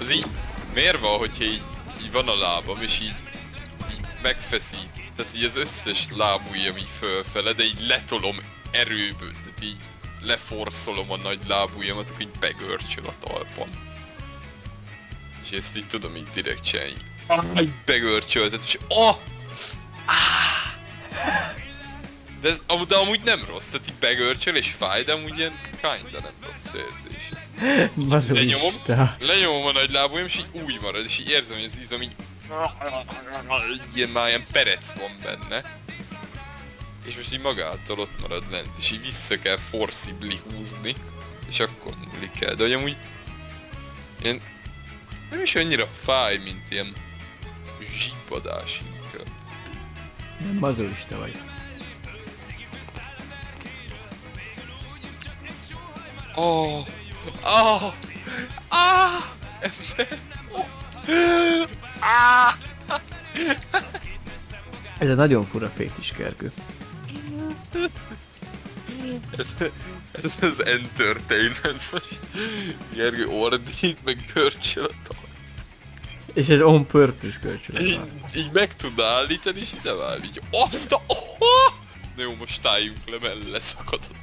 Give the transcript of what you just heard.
Az így, miért van, hogyha így, így van a lábam, és így, így megfeszít, tehát így az összes lábujjam így fölfele, de így letolom erőből, tehát így leforszolom a nagy lábujjamat, akkor így begörcsöl a talpon. És ezt így tudom így direkt csinálni. Ah, így begörcsöltet, és ah! Ah! De, ez, de amúgy nem rossz, tehát így begörcsöl és fáj, de amúgy ilyen kinda nem rossz érzés. Mazolista. Lenyomom a nagy lábujjam, és így úgy marad, és így érzem, hogy az izom így... Ilyen már ilyen perec van benne. És most így magától ott marad lent, és így vissza kell forcibly húzni, és akkor múlik el. De hogy amúgy... Ilyen... Nem is annyira fáj, mint ilyen... zsibbadás inkább. Nem mazolista vagy. Oh! Oh! Ah! Ember! Oh! Ah! Ez egy nagyon fura fétis kergő. Ez, ez az entertainment most. Gergő ordít, meg görcsöl a tal- És ez on purpose kölcsönös így, így meg tud állítani, és ide áll, így azt a... Oh! Na jó, most álljunk le, mert leszakad a tal.